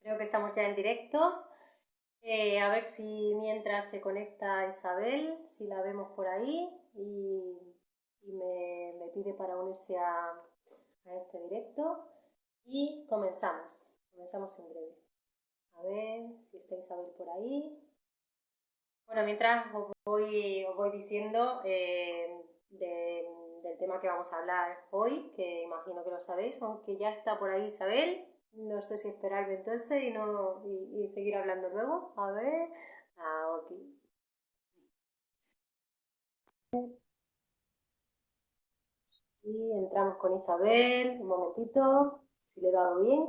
Creo que estamos ya en directo. Eh, a ver si mientras se conecta Isabel, si la vemos por ahí y, me, pide para unirse a, a este directo. Y comenzamos. Comenzamos en breve. A ver si está Isabel por ahí. Bueno, mientras os voy, os voy diciendo eh, del tema que vamos a hablar hoy, que imagino que lo sabéis, aunque ya está por ahí Isabel. No sé si esperarme entonces y, no, y, seguir hablando luego. A ver. Ah, ok. Y entramos con Isabel. Un momentito, si le he dado bien.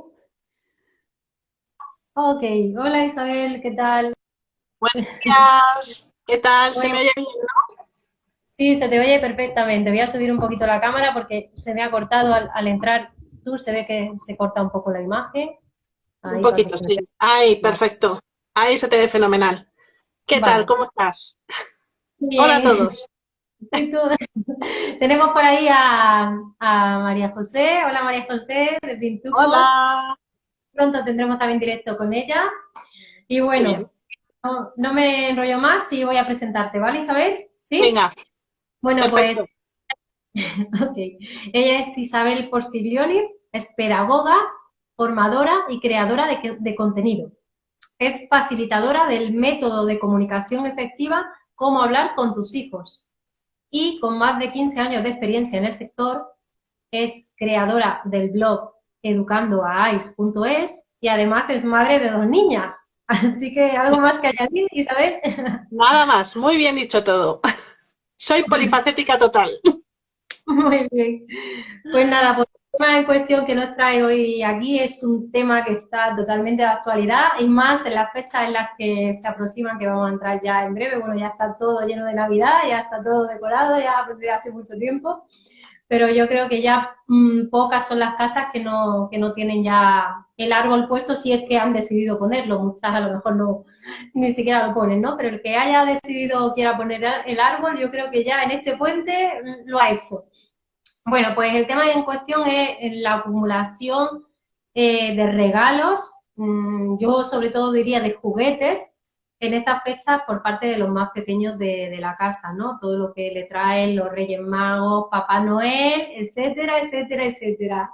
Ok, hola Isabel, ¿qué tal? Buenos días, ¿qué tal? ¿Se me oye bien, no? Sí, se te oye perfectamente. Voy a subir un poquito la cámara porque se me ha cortado al, entrar se ve que se corta un poco la imagen. un poquito, sí. Ahí, perfecto. Ahí se te ve fenomenal. ¿Qué tal? ¿Cómo estás? Hola a todos. Tenemos por ahí a, María José. Hola María José de Pintuco. Hola. Pronto tendremos también directo con ella. Y bueno, no, me enrollo más y voy a presentarte, ¿vale Isabel? ¿Sí? Venga. Bueno, pues ella es Isabel Postiglioni, es pedagoga, formadora y creadora de, de contenido. Es facilitadora del método de comunicación efectiva Cómo hablar con tus hijos. Y con más de 15 años de experiencia en el sector, es creadora del blog educandoais.es y además es madre de dos niñas. Así que algo más que añadir, Isabel. Nada más, muy bien dicho todo. Soy polifacética total. Muy bien. Pues nada, pues tema en cuestión que nos trae hoy aquí es un tema que está totalmente de actualidad y más en las fechas en las que se aproximan, que vamos a entrar ya en breve. Bueno, ya está todo lleno de Navidad, ya está todo decorado, ya desde hace mucho tiempo pero yo creo que ya mm, pocas son las casas que no, que no tienen ya el árbol puesto si es que han decidido ponerlo, muchas a lo mejor no ni siquiera lo ponen, ¿no? Pero el que haya decidido o quiera poner el árbol, yo creo que ya en este puente mm, lo ha hecho. Bueno, pues el tema en cuestión es la acumulación eh, de regalos, mm, yo sobre todo diría de juguetes, en estas fechas por parte de los más pequeños de, la casa, ¿no? Todo lo que le traen los Reyes Magos, Papá Noel, etcétera, etcétera, etcétera.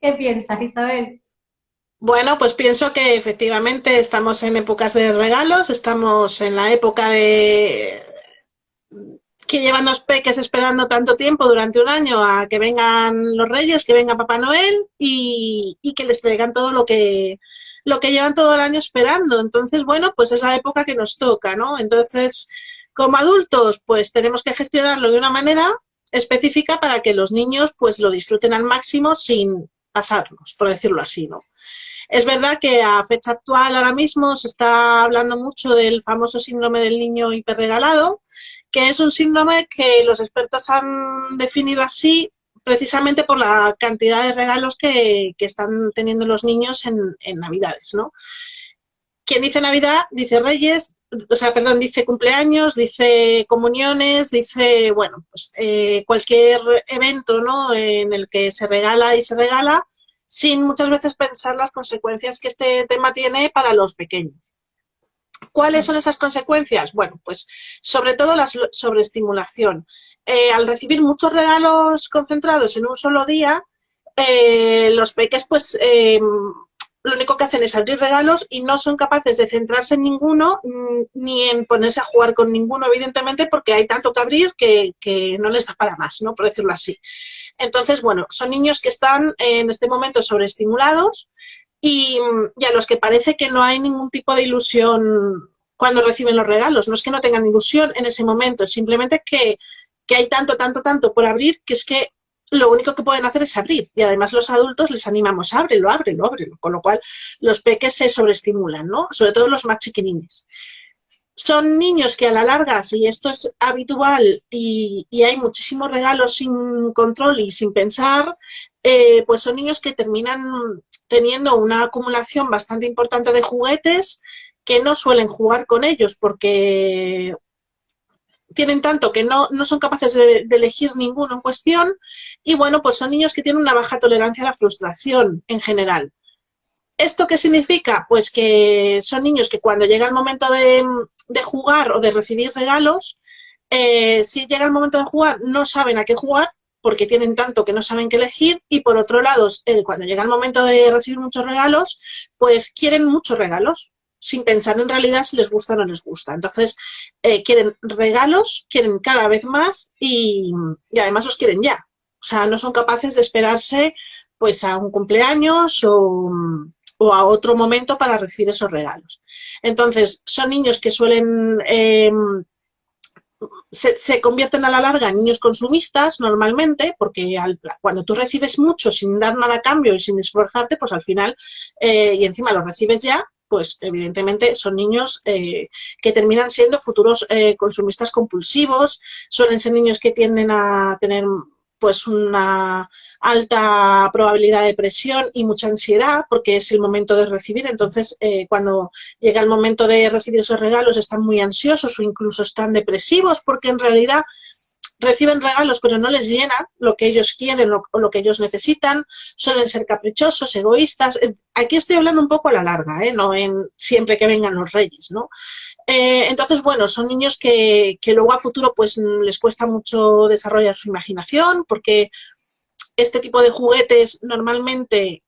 ¿Qué piensas, Isabel? Bueno, pues pienso que efectivamente estamos en épocas de regalos, estamos en la época de que llevan los peques esperando tanto tiempo durante un año a que vengan los reyes, que venga Papá Noel y, que les traigan todo lo que lo que llevan todo el año esperando. Entonces, bueno, pues es la época que nos toca, ¿no? Entonces, como adultos, pues tenemos que gestionarlo de una manera específica para que los niños pues lo disfruten al máximo sin pasarnos, por decirlo así, ¿no? Es verdad que a fecha actual ahora mismo se está hablando mucho del famoso síndrome del niño hiperregalado, que es un síndrome que los expertos han definido así precisamente por la cantidad de regalos que, están teniendo los niños en, Navidades, ¿no? Quien dice Navidad, dice Reyes, o sea, perdón, dice cumpleaños, dice comuniones, dice, bueno, pues eh, cualquier evento, ¿no? En el que se regala y se regala, sin muchas veces pensar las consecuencias que este tema tiene para los pequeños. ¿Cuáles son esas consecuencias? Bueno, pues sobre todo la sobreestimulación. Eh, al recibir muchos regalos concentrados en un solo día, eh, los peques pues eh, lo único que hacen es abrir regalos y no son capaces de centrarse en ninguno mm, ni en ponerse a jugar con ninguno, evidentemente, porque hay tanto que abrir que, que no les da para más, ¿no? Por decirlo así. Entonces, bueno, son niños que están en este momento sobreestimulados, y, a los que parece que no hay ningún tipo de ilusión cuando reciben los regalos. No es que no tengan ilusión en ese momento, es simplemente que, que hay tanto, tanto, tanto por abrir que es que lo único que pueden hacer es abrir. Y además los adultos les animamos, ábrelo, ábrelo, ábrelo. Con lo cual los peques se sobreestimulan, ¿no? Sobre todo los más chiquinines. Son niños que a la larga, si esto es habitual y, y hay muchísimos regalos sin control y sin pensar, eh, pues son niños que terminan teniendo una acumulación bastante importante de juguetes que no suelen jugar con ellos porque tienen tanto que no, son capaces de, elegir ninguno en cuestión y bueno, pues son niños que tienen una baja tolerancia a la frustración en general. ¿Esto qué significa? Pues que son niños que cuando llega el momento de, jugar o de recibir regalos, eh, si llega el momento de jugar no saben a qué jugar porque tienen tanto que no saben qué elegir y por otro lado, cuando llega el momento de recibir muchos regalos, pues quieren muchos regalos sin pensar en realidad si les gusta o no les gusta. Entonces, eh, quieren regalos, quieren cada vez más y, además los quieren ya. O sea, no son capaces de esperarse pues a un cumpleaños o, a otro momento para recibir esos regalos. Entonces, son niños que suelen... Em, se, convierten a la larga en niños consumistas normalmente, porque cuando tú recibes mucho sin dar nada a cambio y sin esforzarte, pues al final, eh, y encima lo recibes ya, pues evidentemente son niños eh, que terminan siendo futuros eh, consumistas compulsivos, suelen ser niños que tienden a tener pues una alta probabilidad de depresión y mucha ansiedad porque es el momento de recibir. Entonces, eh, cuando llega el momento de recibir esos regalos están muy ansiosos o incluso están depresivos porque en realidad reciben regalos pero no les llena lo que ellos quieren o lo que ellos necesitan, suelen ser caprichosos, egoístas. Aquí estoy hablando un poco a la larga, ¿eh? no en siempre que vengan los reyes, ¿no? Eh, entonces, bueno, son niños que, que, luego a futuro pues les cuesta mucho desarrollar su imaginación porque este tipo de juguetes normalmente,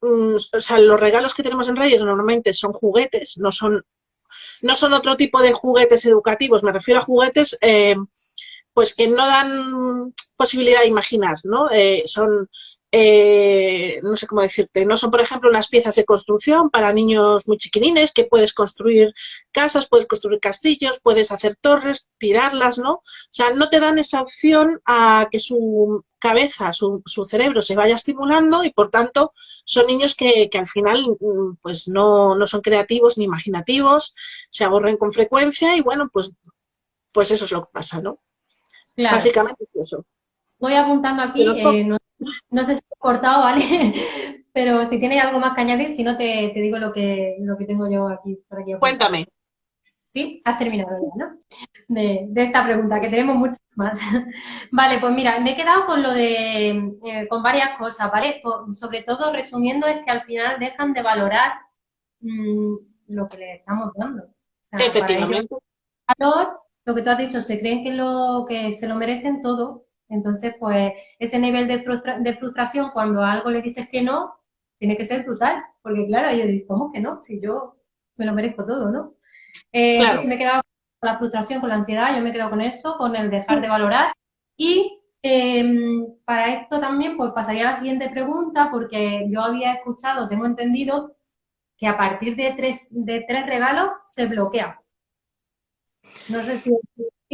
mm, o sea, los regalos que tenemos en Reyes normalmente son juguetes, no son, no son otro tipo de juguetes educativos, me refiero a juguetes eh, pues que no dan posibilidad de imaginar, ¿no? Eh, son eh, no sé cómo decirte, no son, por ejemplo, unas piezas de construcción para niños muy chiquinines que puedes construir casas, puedes construir castillos, puedes hacer torres, tirarlas, ¿no? O sea, no te dan esa opción a que su cabeza, su, cerebro se vaya estimulando y, por tanto, son niños que, al final mm, pues no, no, son creativos ni imaginativos, se aburren con frecuencia y, bueno, pues, pues eso es lo que pasa, ¿no? Básicamente es eso. Voy apuntando aquí, no sé si he cortado, ¿vale? Pero si tienes algo más que añadir, si no te, digo lo que, lo que tengo yo aquí. Por aquí Cuéntame. Sí, has terminado ya, ¿no? De, esta pregunta, que tenemos muchas más. vale, pues mira, me he quedado con lo de, eh, con varias cosas, ¿vale? sobre todo, resumiendo, es que al final dejan de valorar mm, lo que les estamos dando. Efectivamente. valor, lo que tú has dicho, se creen que, lo, que se lo merecen todo entonces, pues ese nivel de, de frustración cuando a algo le dices que no, tiene que ser brutal, porque claro, yo digo, ¿cómo que no? Si yo me lo merezco todo, ¿no? Eh, me he quedado con la frustración, con la ansiedad, yo me he quedado con eso, con el dejar de valorar. Y em, para esto también, pues pasaría a la siguiente pregunta, porque yo había escuchado, tengo entendido, que a partir de tres, de tres regalos se bloquea. No sé si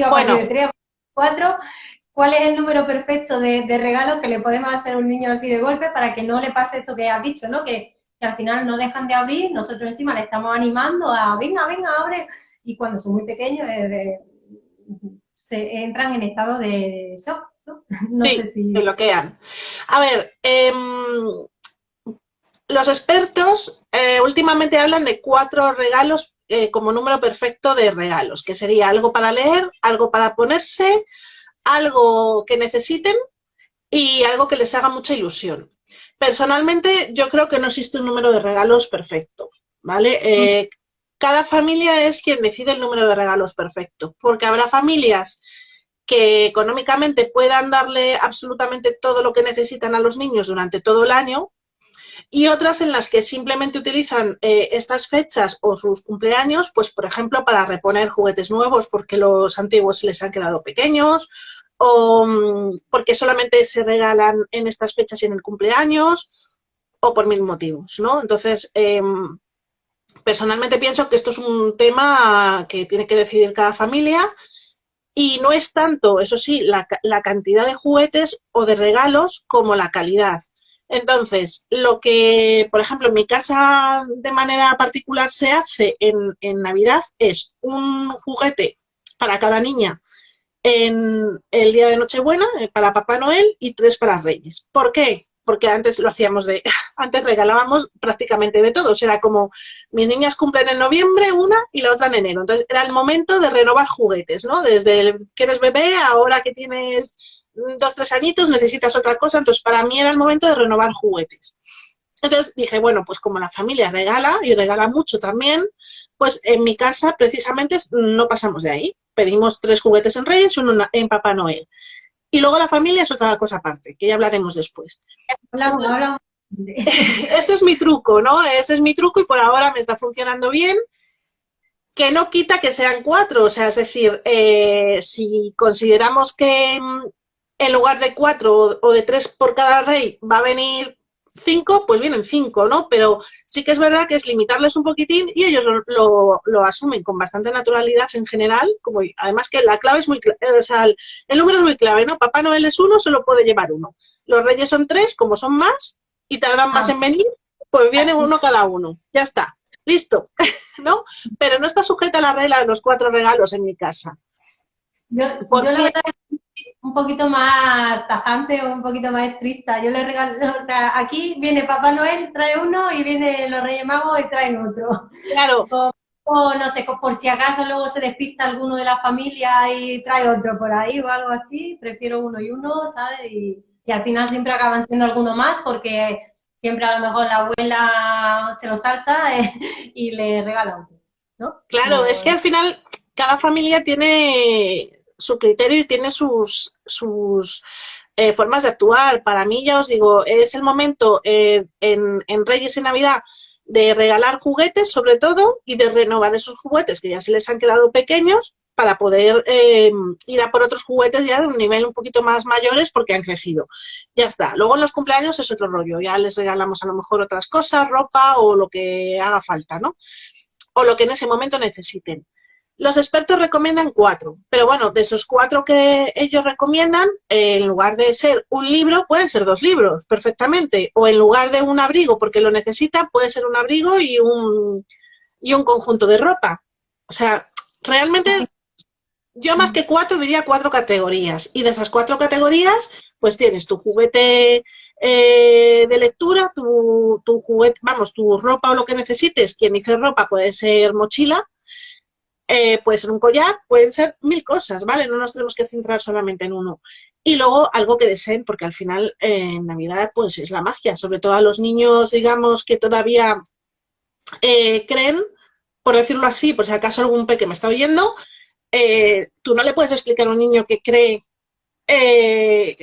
bueno. de tres o cuatro, cuál es el número perfecto de, regalos que le podemos hacer a un niño así de golpe para que no le pase esto que has dicho, ¿no? Que, al final no dejan de abrir, nosotros encima le estamos animando a, venga, venga, abre, y cuando son muy pequeños eh, se entran en estado de, shock, ¿no? No sé si... se bloquean. A ver, em, los expertos eh, últimamente hablan de cuatro regalos eh, como número perfecto de regalos, que sería algo para leer, algo para ponerse, algo que necesiten y algo que les haga mucha ilusión. Personalmente, yo creo que no existe un número de regalos perfecto, ¿vale? Eh, cada familia es quien decide el número de regalos perfecto, porque habrá familias que económicamente puedan darle absolutamente todo lo que necesitan a los niños durante todo el año y otras en las que simplemente utilizan eh, estas fechas o sus cumpleaños, pues por ejemplo para reponer juguetes nuevos porque los antiguos les han quedado pequeños o mm, porque solamente se regalan en estas fechas y en el cumpleaños o por mil motivos, ¿no? Entonces, em, personalmente pienso que esto es un tema que tiene que decidir cada familia y no es tanto, eso sí, la, la cantidad de juguetes o de regalos como la calidad. Entonces, lo que, por ejemplo, en mi casa de manera particular se hace en, en Navidad es un juguete para cada niña en el día de Nochebuena eh, para Papá Noel y tres para Reyes. ¿Por qué? Porque antes lo hacíamos de, antes regalábamos prácticamente de todos, era como, mis niñas cumplen en noviembre una y la otra en enero, entonces era el momento de renovar juguetes, ¿no? Desde el que eres bebé, ahora que tienes dos, tres añitos, necesitas otra cosa, entonces para mí era el momento de renovar juguetes. Entonces dije, bueno, pues como la familia regala y regala mucho también, pues en mi casa precisamente no pasamos de ahí. Pedimos tres juguetes en Reyes y uno en Papá Noel. Y luego la familia es otra cosa aparte, que ya hablaremos después. Ese es mi truco, ¿no? Ese es mi truco y por ahora me está funcionando bien que no quita que sean cuatro, o sea, es decir, eh, si consideramos que mm, en lugar de cuatro o de tres por cada rey va a venir cinco, pues vienen cinco, ¿no? Pero sí que es verdad que es limitarles un poquitín y ellos lo, asumen con bastante naturalidad en general, como además que la clave es muy, o sea, el, número es muy clave, ¿no? Papá Noel es uno, solo puede llevar uno. Los reyes son tres, como son más y tardan más ah. en venir, pues viene uno cada uno, ya está listo, ¿no? Pero no está sujeta a la regla de los cuatro regalos en mi casa. Yo, la verdad un poquito más tajante o un poquito más estricta. Yo le regalo, o sea, aquí viene Papá Noel, trae uno y viene los Reyes Magos y traen otro. Claro. O, no sé, por si acaso luego se despista alguno de la familia y trae otro por ahí o algo así, prefiero uno y uno, ¿sabes? Y, y al final siempre acaban siendo alguno más porque siempre a lo mejor la abuela se lo salta eh, y le regala otro, ¿no? Claro, es que al final cada familia tiene su criterio y tiene sus, sus eh, formas de actuar. Para mí, ya os digo, es el momento eh, en, en Reyes y Navidad de regalar juguetes sobre todo y de renovar esos juguetes que ya se les han quedado pequeños para poder eh, ir a por otros juguetes ya de un nivel un poquito más mayores porque han crecido. Ya está. Luego en los cumpleaños es otro rollo. Ya les regalamos a lo mejor otras cosas, ropa o lo que haga falta, ¿no? O lo que en ese momento necesiten. Los expertos recomiendan cuatro, pero bueno, de esos cuatro que ellos recomiendan, en lugar de ser un libro, pueden ser dos libros, perfectamente. O en lugar de un abrigo, porque lo necesita, puede ser un abrigo y un, y un conjunto de ropa. O sea, realmente yo más que cuatro diría cuatro categorías. Y de esas cuatro categorías, pues tienes tu juguete eh, de lectura, tu, tu, juguete, vamos, tu ropa o lo que necesites. Quien dice ropa puede ser mochila, eh, puede ser un collar, pueden ser mil cosas, ¿vale? No nos tenemos que centrar solamente en uno. Y luego algo que deseen, porque al final eh, en Navidad pues es la magia, sobre todo a los niños, digamos, que todavía creen, por decirlo así, por si acaso algún peque me está oyendo, eh, tú no le puedes explicar a un niño que cree eh,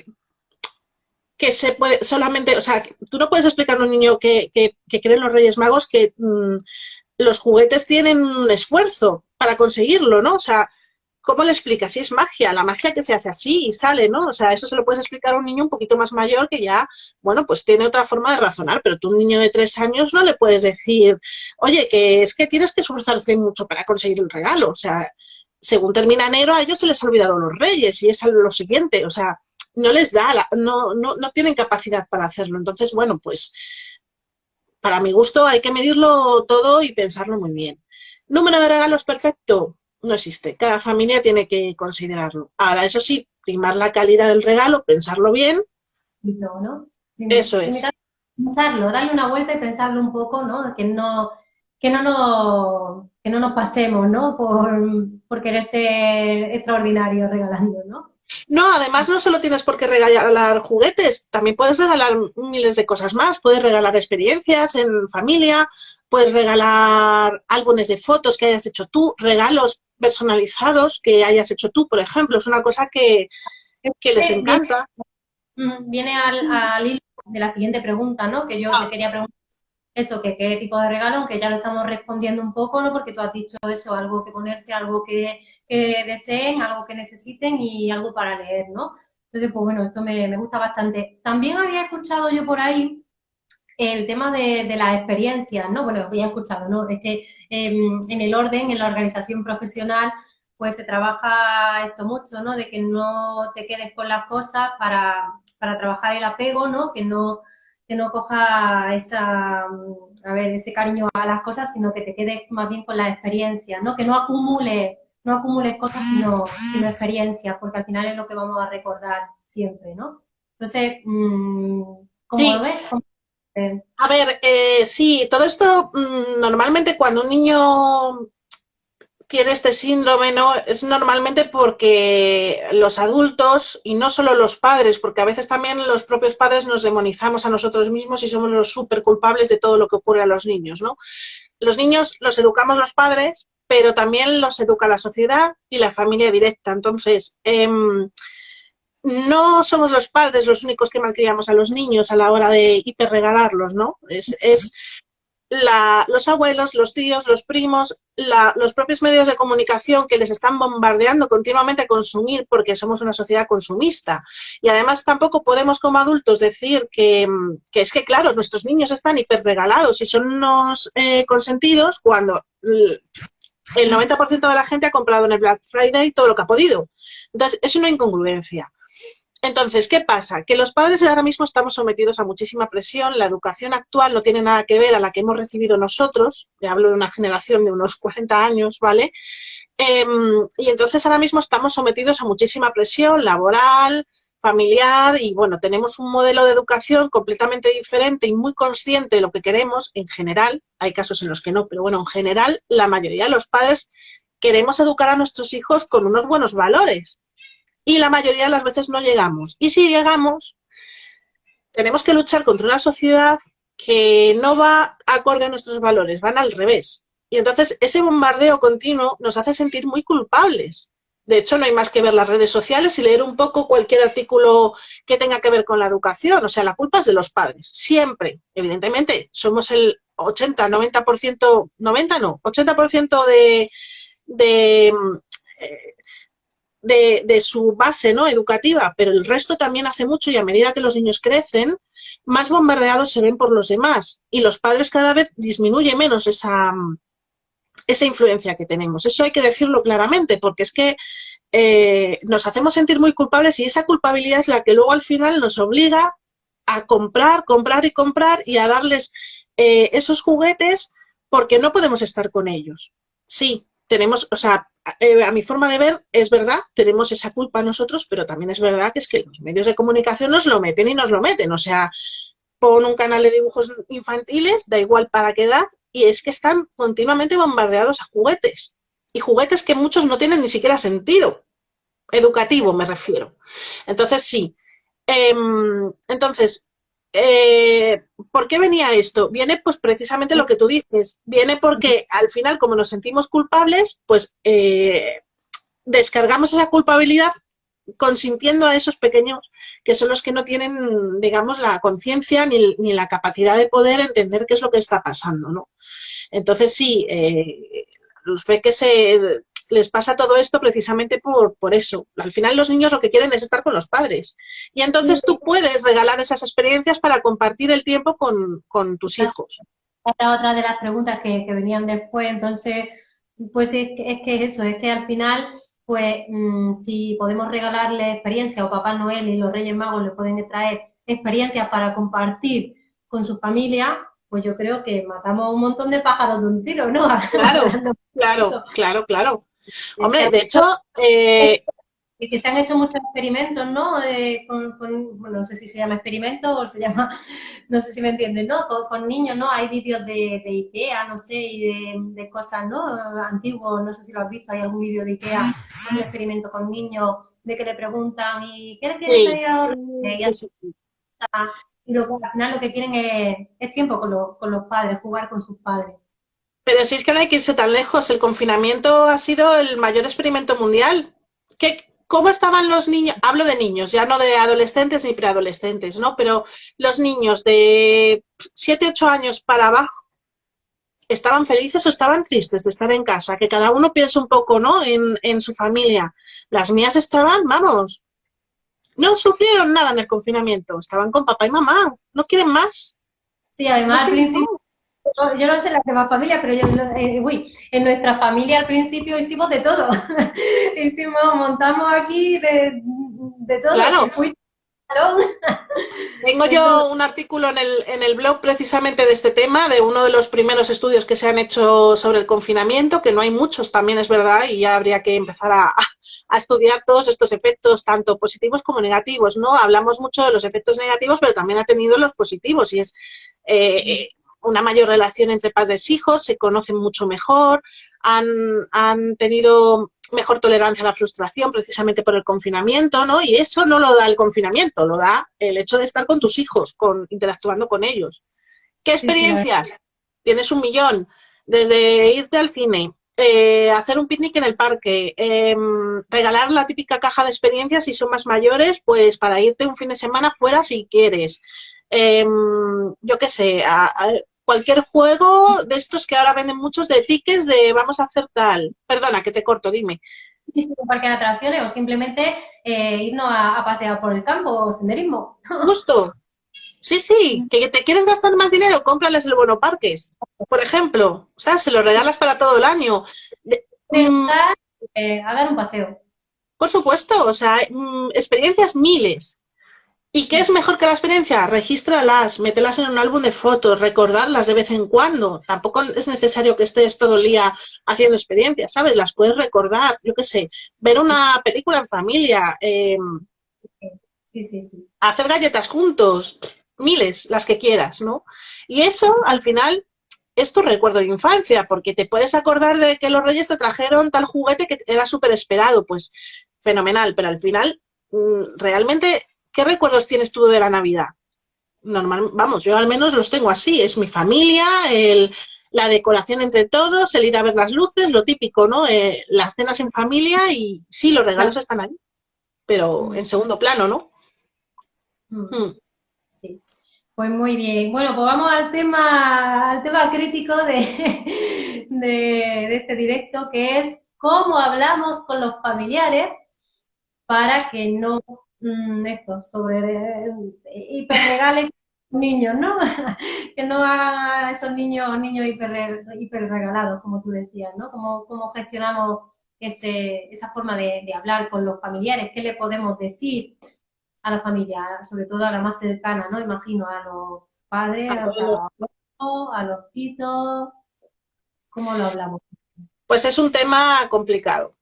que se puede solamente, o sea, tú no puedes explicar a un niño que, que, cree en los Reyes Magos que mm, los juguetes tienen un esfuerzo para conseguirlo, ¿no? O sea, ¿cómo le explicas? Si es magia, la magia que se hace así y sale, ¿no? O sea, eso se lo puedes explicar a un niño un poquito más mayor que ya, bueno, pues tiene otra forma de razonar, pero tú un niño de tres años no le puedes decir, oye, que es que tienes que esforzarse mucho para conseguir el regalo, o sea, según termina enero, a ellos se les ha olvidado los reyes y es lo siguiente, o sea, no les da, no, no, no tienen capacidad para hacerlo. Entonces, bueno, pues para mi gusto hay que medirlo todo y pensarlo muy bien. Número de regalos perfecto, no existe. Cada familia tiene que considerarlo. Ahora, eso sí, primar la calidad del regalo, pensarlo bien. ¿no? Eso es. Pensarlo, darle una vuelta y pensarlo un poco, ¿no? Que no, que no nos, que no nos pasemos, ¿no? Por, por querer ser extraordinarios regalando, ¿no? No, además no solo tienes por qué regalar juguetes, también puedes regalar miles de cosas más. Puedes regalar experiencias en familia, puedes regalar álbumes de fotos que hayas hecho tú, regalos personalizados que hayas hecho tú, por ejemplo. Es una cosa que, que les encanta. Viene al, al hilo de la siguiente pregunta, ¿no? Que yo te ah. quería preguntar eso, que qué tipo de regalo, aunque ya lo estamos respondiendo un poco, ¿no? Porque tú has dicho eso, algo que ponerse, algo que, deseen, algo que necesiten y algo para leer, ¿no? Entonces, pues bueno, esto me, gusta bastante. También había escuchado yo por ahí el tema de, de las experiencias, ¿no? Bueno, había escuchado, ¿no? Es que em, en el orden, en la organización profesional, pues se trabaja esto mucho, ¿no? De que no te quedes con las cosas para, para trabajar el apego, ¿no? Que no que no coja esa, a ver, ese cariño a las cosas, sino que te quedes más bien con la experiencia, ¿no? Que no acumule, no acumules cosas, sino, sino experiencias, porque al final es lo que vamos a recordar siempre, ¿no? Entonces, mm, ¿cómo lo ves? A ver, eh, sí, todo esto mm, normalmente cuando un niño tiene este síndrome, ¿no? Es normalmente porque los adultos, y no solo los padres, porque a veces también los propios padres nos demonizamos a nosotros mismos y somos los súper culpables de todo lo que ocurre a los niños, ¿no? Los niños los educamos los padres, pero también los educa la sociedad y la familia directa. Entonces, em, no somos los padres los únicos que malcriamos a los niños a la hora de hiperregalarlos, ¿no? Es, es los abuelos, los tíos, los primos, los propios medios de comunicación que les están bombardeando continuamente a consumir porque somos una sociedad consumista. Y además tampoco podemos como adultos decir que, es que, claro, nuestros niños están hiperregalados y son unos eh, consentidos cuando el 90% de la gente ha comprado en el Black Friday todo lo que ha podido. Entonces, es una incongruencia. Entonces, ¿qué pasa? Que los padres ahora mismo estamos sometidos a muchísima presión, la educación actual no tiene nada que ver a la que hemos recibido nosotros, me hablo de una generación de unos 40 años, ¿vale? Em, y entonces ahora mismo estamos sometidos a muchísima presión laboral, familiar y bueno, tenemos un modelo de educación completamente diferente y muy consciente de lo que queremos en general, hay casos en los que no, pero bueno, en general la mayoría de los padres queremos educar a nuestros hijos con unos buenos valores, y la mayoría de las veces no llegamos. Y si llegamos, tenemos que luchar contra una sociedad que no va acorde a nuestros valores, van al revés. Y entonces ese bombardeo continuo nos hace sentir muy culpables. De hecho, no hay más que ver las redes sociales y leer un poco cualquier artículo que tenga que ver con la educación. O sea, la culpa es de los padres, siempre. Evidentemente, somos el 80, 90%, 90 no, 80% de, de eh, de, su base ¿no? educativa, pero el resto también hace mucho y a medida que los niños crecen, más bombardeados se ven por los demás y los padres cada vez disminuye menos esa, esa influencia que tenemos. Eso hay que decirlo claramente, porque es que eh, nos hacemos sentir muy culpables y esa culpabilidad es la que luego al final nos obliga a comprar, comprar y comprar y a darles eh, esos juguetes porque no podemos estar con ellos. Sí, tenemos, o sea, eh, a mi forma de ver, es verdad, tenemos esa culpa nosotros, pero también es verdad que es que los medios de comunicación nos lo meten y nos lo meten. O sea, pon un canal de dibujos infantiles, da igual para qué edad, y es que están continuamente bombardeados a juguetes. Y juguetes que muchos no tienen ni siquiera sentido. Educativo me refiero. Entonces, sí. Em, entonces, eh, ¿por qué venía esto? Viene pues precisamente lo que tú dices, viene porque al final como nos sentimos culpables, pues eh, descargamos esa culpabilidad consintiendo a esos pequeños que son los que no tienen, digamos, la conciencia ni, ni, la capacidad de poder entender qué es lo que está pasando, ¿no? Entonces sí, eh, los peques se les pasa todo esto precisamente por, por eso. Al final los niños lo que quieren es estar con los padres. Y entonces tú puedes regalar esas experiencias para compartir el tiempo con, tus hijos. Esta otra de las preguntas que, venían después, entonces, pues es, es que eso, es que al final, pues mm, si podemos regalarle experiencias o Papá Noel y los Reyes Magos le pueden traer experiencias para compartir con su familia, pues yo creo que matamos un montón de pájaros de un tiro, ¿no? Claro, claro, claro, claro. Hombre, de hecho... Eh, que se han hecho muchos experimentos, ¿no? con, bueno, no sé si se llama experimento o se llama, no sé si me entienden, ¿no? Con, niños, ¿no? Hay vídeos de, de, Ikea, no sé, y de, cosas, ¿no? Antiguos, no sé si lo has visto, hay algún vídeo de Ikea, un experimento con niños, de que le preguntan, ¿y qué quieres sí. Y luego al final lo que quieren es, tiempo con, con los padres, jugar con sus padres. Pero si es que no hay que irse tan lejos, el confinamiento ha sido el mayor experimento mundial. ¿Qué, ¿Cómo estaban los niños? Hablo de niños, ya no de adolescentes ni preadolescentes, ¿no? Pero los niños de 7, 8 años para abajo, ¿estaban felices o estaban tristes de estar en casa? Que cada uno piense un poco, ¿no? En, en su familia. Las mías estaban, vamos, no sufrieron nada en el confinamiento, estaban con papá y mamá, no quieren más. Sí, además al principio yo no sé las demás familias, pero yo, eh, uy, en nuestra familia al principio hicimos de todo. hicimos, montamos aquí de, de todo. Claro. Tengo yo un artículo en el, en el blog precisamente de este tema, de uno de los primeros estudios que se han hecho sobre el confinamiento, que no hay muchos también es verdad, y ya habría que empezar a, a estudiar todos estos efectos, tanto positivos como negativos, ¿no? Hablamos mucho de los efectos negativos, pero también ha tenido los positivos, y es eh, una mayor relación entre padres e hijos, se conocen mucho mejor, han, han tenido mejor tolerancia a la frustración precisamente por el confinamiento, ¿no? Y eso no lo da el confinamiento, lo da el hecho de estar con tus hijos, con, interactuando con ellos. ¿Qué experiencias? Tienes un millón. Desde irte al cine, eh, hacer un picnic en el parque, em, regalar la típica caja de experiencias si son más mayores, pues para irte un fin de semana fuera si quieres. Em, yo qué sé, cualquier juego de estos que ahora venden muchos de tickets de vamos a hacer tal. Perdona, que te corto, dime. Un parque de atracciones o simplemente eh, irnos a, pasear por el campo o senderismo. Justo. Sí, sí, que te quieres gastar más dinero, cómprales el bono parques, por ejemplo. O sea, se lo regalas para todo el año. Mm, eh, a dar un paseo. Por supuesto, o sea, mm, experiencias miles. ¿Y qué es mejor que la experiencia? Regístralas, mételas en un álbum de fotos, recordarlas de vez en cuando. Tampoco es necesario que estés todo el día haciendo experiencias, ¿sabes? Las puedes recordar, yo qué sé, ver una película en familia, em, sí, sí, sí. hacer galletas juntos, miles, las que quieras, ¿no? Y eso, al final, es tu recuerdo de infancia, porque te puedes acordar de que los reyes te trajeron tal juguete que era súper esperado, pues fenomenal, pero al final, mm, realmente ¿Qué recuerdos tienes tú de la Navidad? Normal, vamos, yo al menos los tengo así, es mi familia, el, la decoración entre todos, el ir a ver las luces, lo típico, ¿no? Eh, las cenas en familia y sí, los regalos están ahí, pero en segundo plano, ¿no? Mm. Mm. Sí. Pues muy bien. Bueno, pues vamos al tema, al tema crítico de, de este directo, que es cómo hablamos con los familiares para que no Mm, esto, sobre eh, hiperregales niños, ¿no? que no hagan esos niños, niños hiper, hiperregalados, como tú decías, ¿no? ¿Cómo, gestionamos ese, esa forma de, hablar con los familiares? ¿Qué le podemos decir a la familia, sobre todo a la más cercana, ¿no? Imagino a los padres, a los abuelos, a los titos, ¿cómo lo hablamos? Pues es un tema complicado.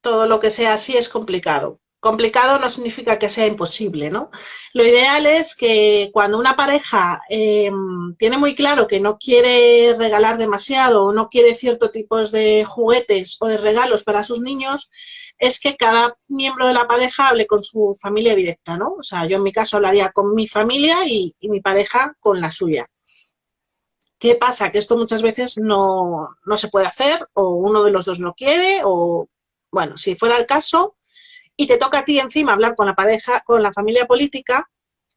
Todo lo que sea así es complicado complicado no significa que sea imposible, ¿no? Lo ideal es que cuando una pareja em, tiene muy claro que no quiere regalar demasiado o no quiere ciertos tipos de juguetes o de regalos para sus niños, es que cada miembro de la pareja hable con su familia directa, ¿no? O sea, yo en mi caso hablaría con mi familia y, y mi pareja con la suya. ¿Qué pasa? Que esto muchas veces no, no se puede hacer o uno de los dos no quiere o, bueno, si fuera el caso, y te toca a ti encima hablar con la pareja, con la familia política,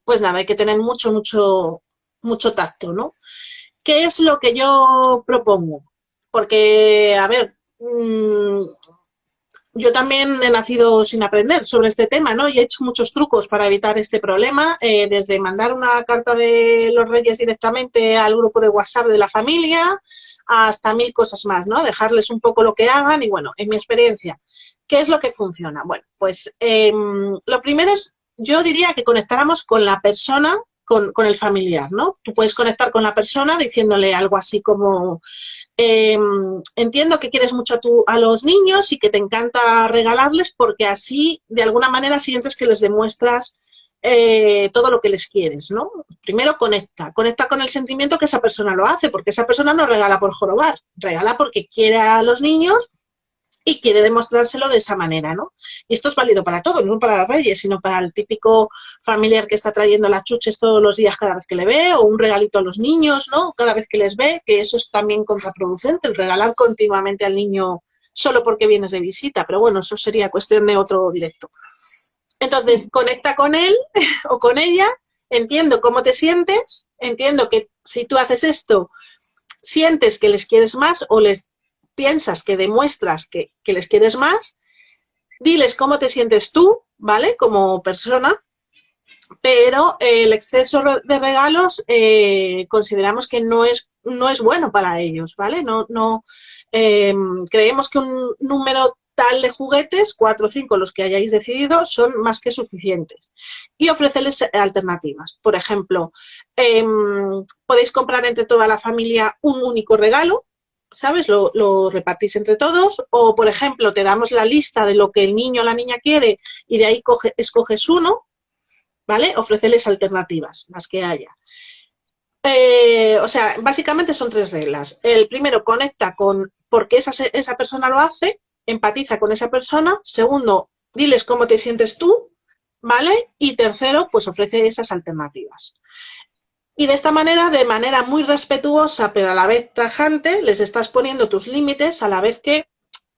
pues nada, hay que tener mucho, mucho, mucho tacto, ¿no? ¿Qué es lo que yo propongo? Porque, a ver, mm, yo también he nacido sin aprender sobre este tema, ¿no? Y he hecho muchos trucos para evitar este problema, eh, desde mandar una carta de los reyes directamente al grupo de WhatsApp de la familia, hasta mil cosas más, ¿no? Dejarles un poco lo que hagan y, bueno, en mi experiencia, ¿Qué es lo que funciona? Bueno, pues em, lo primero es, yo diría que conectáramos con la persona, con, el familiar, ¿no? Tú puedes conectar con la persona diciéndole algo así como, em, entiendo que quieres mucho a, tu, a los niños y que te encanta regalarles porque así, de alguna manera, sientes que les demuestras eh, todo lo que les quieres, ¿no? Primero conecta, conecta con el sentimiento que esa persona lo hace, porque esa persona no regala por jorobar, regala porque quiere a los niños y quiere demostrárselo de esa manera, ¿no? Y esto es válido para todos, no para los reyes, sino para el típico familiar que está trayendo las chuches todos los días cada vez que le ve, o un regalito a los niños, ¿no? Cada vez que les ve, que eso es también contraproducente, el regalar continuamente al niño solo porque vienes de visita, pero bueno, eso sería cuestión de otro directo. Entonces, conecta con él o con ella, entiendo cómo te sientes, entiendo que si tú haces esto, sientes que les quieres más o les piensas que demuestras que, les quieres más, diles cómo te sientes tú, ¿vale? Como persona, pero el exceso de regalos eh, consideramos que no es, no es bueno para ellos, ¿vale? No, no em, creemos que un número tal de juguetes, cuatro o cinco los que hayáis decidido, son más que suficientes. Y ofrecerles alternativas. Por ejemplo, em, podéis comprar entre toda la familia un único regalo, ¿sabes? Lo, repartís entre todos o, por ejemplo, te damos la lista de lo que el niño o la niña quiere y de ahí escoges uno, ¿vale? Ofrecerles alternativas, las que haya. eh, o sea, básicamente son tres reglas. El primero, conecta con por qué esa, esa persona lo hace, empatiza con esa persona. Segundo, diles cómo te sientes tú, ¿vale? Y tercero, pues ofrece esas alternativas. Y de esta manera, de manera muy respetuosa, pero a la vez tajante, les estás poniendo tus límites a la vez que